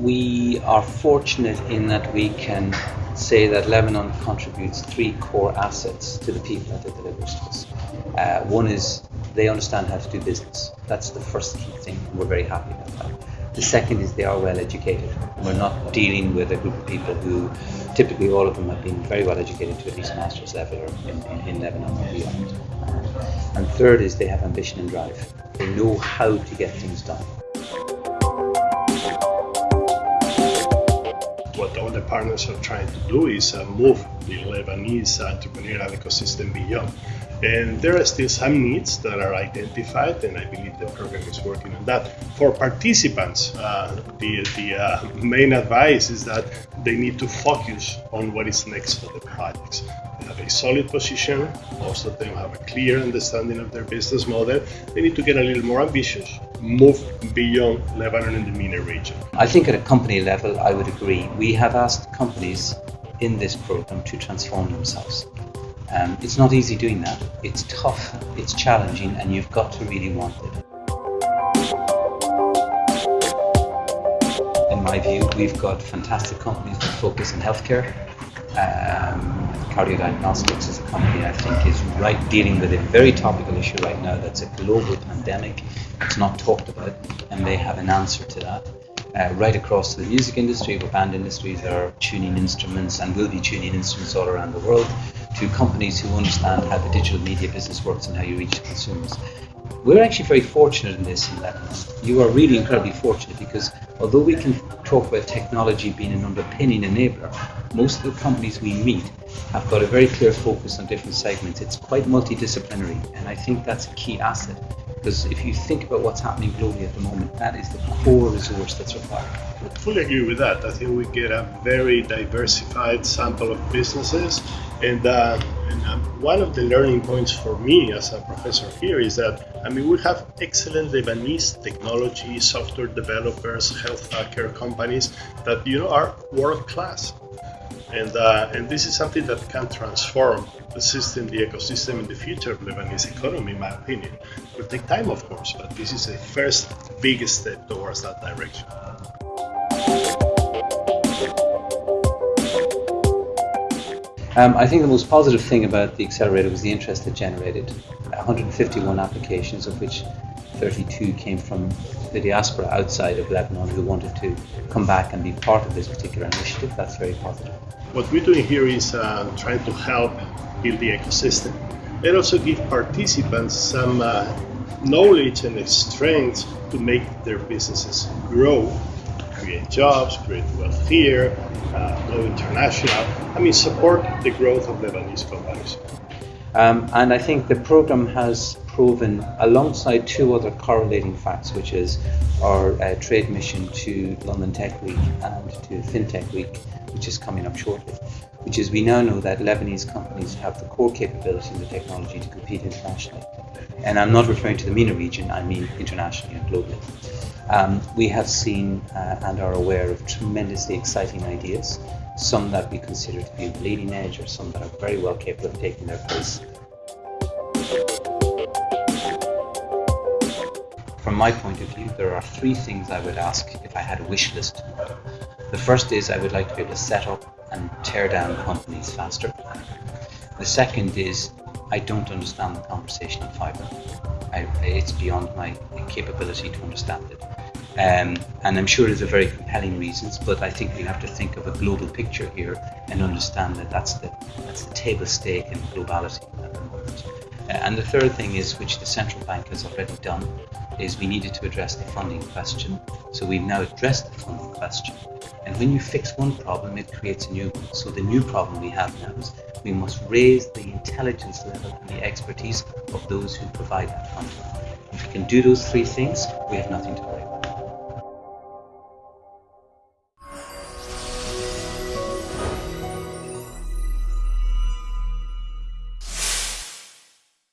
we are fortunate in that we can say that Lebanon contributes three core assets to the people that it delivers to us. Uh, one is they understand how to do business. That's the first key thing. We're very happy about that. The second is they are well educated. We're not dealing with a group of people who typically all of them have been very well educated to at least master's level in, in, in Lebanon or beyond. And third is they have ambition and drive. They know how to get things done. What all the partners are trying to do is uh, move the Lebanese entrepreneurial ecosystem beyond. And there are still some needs that are identified, and I believe the program is working on that. For participants, uh, the, the uh, main advice is that they need to focus on what is next for the projects. They have a solid position, most of them have a clear understanding of their business model. They need to get a little more ambitious, move beyond Lebanon and the MENA region. I think at a company level, I would agree. We have asked companies in this program to transform themselves. Um, it's not easy doing that. It's tough, it's challenging, and you've got to really want it. In my view, we've got fantastic companies that focus on healthcare. Um, Cardiodiagnostics is a company I think is right dealing with a very topical issue right now that's a global pandemic. It's not talked about, and they have an answer to that. Uh, right across the music industry, where band industries are tuning instruments and will be tuning instruments all around the world to companies who understand how the digital media business works and how you reach consumers. We're actually very fortunate in this in Lebanon. You are really incredibly fortunate because although we can talk about technology being an underpinning enabler, most of the companies we meet have got a very clear focus on different segments. It's quite multidisciplinary, and I think that's a key asset because if you think about what's happening globally at the moment, that is the core resource that's required. I fully agree with that. I think we get a very diversified sample of businesses and, uh, and um, one of the learning points for me as a professor here is that, I mean, we have excellent Lebanese technology, software developers, health care companies that, you know, are world class. And, uh, and this is something that can transform the system, the ecosystem in the future of Lebanese economy, in my opinion. It will take time, of course, but this is a first big step towards that direction. Um, I think the most positive thing about the accelerator was the interest it generated. 151 applications, of which 32 came from the diaspora outside of Lebanon who wanted to come back and be part of this particular initiative. That's very positive. What we're doing here is uh, trying to help build the ecosystem and also give participants some uh, knowledge and strength to make their businesses grow, create jobs, create wealth here, uh, go international. I mean, support the growth of Lebanese companies. Um, and I think the program has proven, alongside two other correlating facts, which is our uh, trade mission to London Tech Week and to FinTech Week, which is coming up shortly, which is we now know that Lebanese companies have the core capability and the technology to compete internationally. And I'm not referring to the MENA region, I mean internationally and globally. Um, we have seen uh, and are aware of tremendously exciting ideas, some that we consider to be bleeding edge or some that are very well capable of taking their place. From my point of view, there are three things I would ask if I had a wish list. The first is I would like to be able to set up and tear down companies faster. The second is I don't understand the conversation on fiber. I, it's beyond my capability to understand it. Um, and I'm sure there's a very compelling reasons, but I think we have to think of a global picture here and understand that that's the that's the table stake in globality at the moment. And the third thing is, which the central bank has already done, is we needed to address the funding question. So we've now addressed the funding question. And when you fix one problem, it creates a new one. So the new problem we have now is we must raise the intelligence level and the expertise of those who provide that funding. If we can do those three things, we have nothing to worry about.